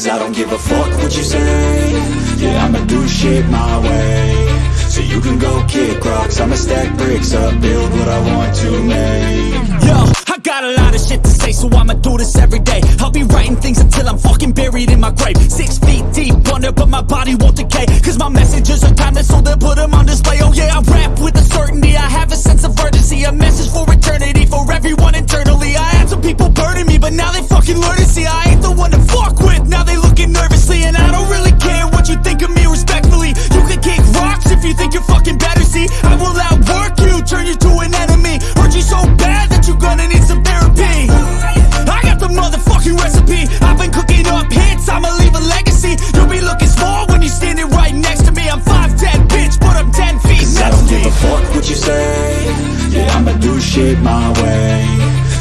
Cause I don't give a fuck what you say Yeah, I'ma do shit my way So you can go kick rocks I'ma stack bricks up, build what I want to make Yo, I got a lot of shit to say, so I'ma do this every day. I'll be writing things until I'm fucking buried in my grave. Six feet deep under, but my body won't decay. Cause my messages are timeless, so they'll put them on display. Oh yeah, you say? Yeah, I'ma do shit my way.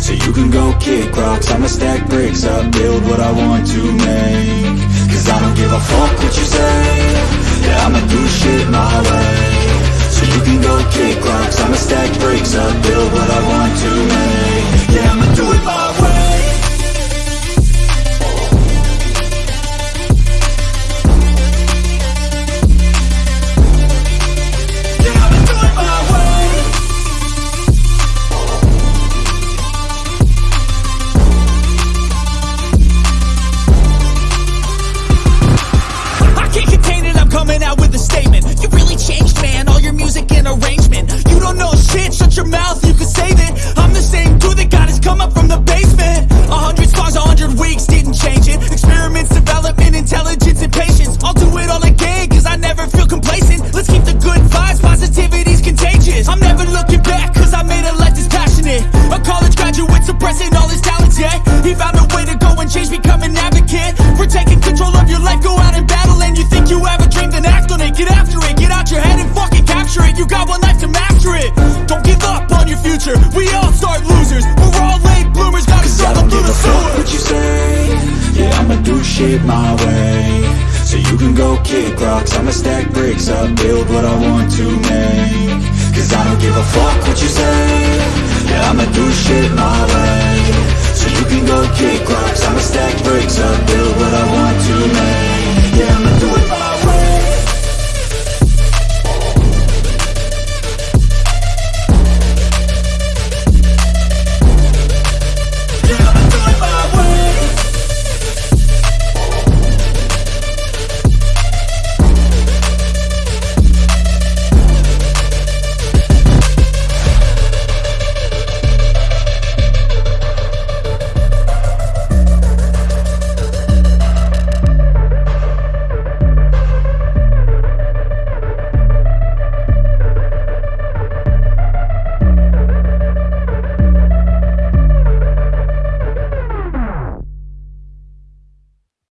So you can go kick rocks. I'ma stack bricks up, build what I want to make. Cause I don't give a fuck what you say. Yeah, I'ma do shit my future. We all start losers. We're all late bloomers, gotta Cause I struggle don't through give the a fuck sewer. what you say. Yeah, I'ma do shit my way. So you can go kick rocks. I'ma stack bricks up, build what I want to make. Cause I don't give a fuck what you say. Yeah, I'ma do shit my